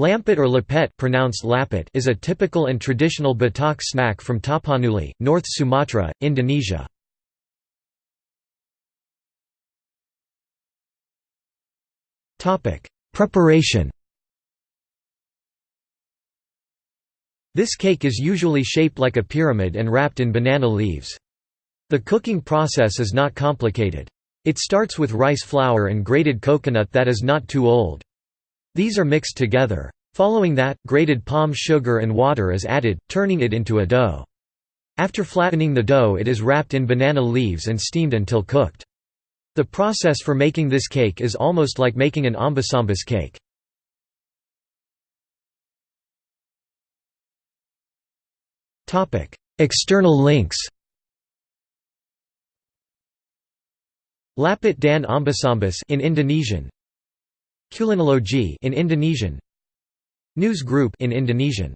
Lampet or lapet pronounced lapet is a typical and traditional Batak snack from Tapanuli, North Sumatra, Indonesia. Preparation This cake is usually shaped like a pyramid and wrapped in banana leaves. The cooking process is not complicated. It starts with rice flour and grated coconut that is not too old. These are mixed together. Following that, grated palm sugar and water is added, turning it into a dough. After flattening the dough it is wrapped in banana leaves and steamed until cooked. The process for making this cake is almost like making an ombus-ombus cake. External links Lapit dan Ombus-ombus in Indonesian Kulinologi in Indonesian. News Group in Indonesian